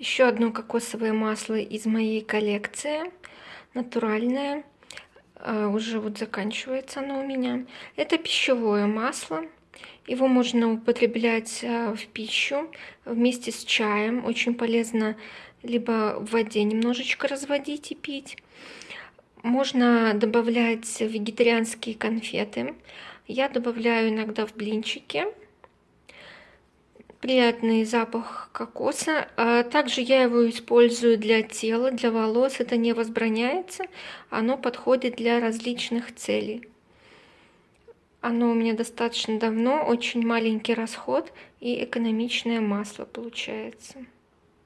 Еще одно кокосовое масло из моей коллекции. Натуральное. А, уже вот заканчивается оно у меня. Это пищевое масло. Его можно употреблять а, в пищу вместе с чаем. Очень полезно либо в воде немножечко разводить и пить. Можно добавлять вегетарианские конфеты. Я добавляю иногда в блинчики приятный запах кокоса. А также я его использую для тела, для волос. Это не возбраняется. Оно подходит для различных целей. Оно у меня достаточно давно, очень маленький расход и экономичное масло получается.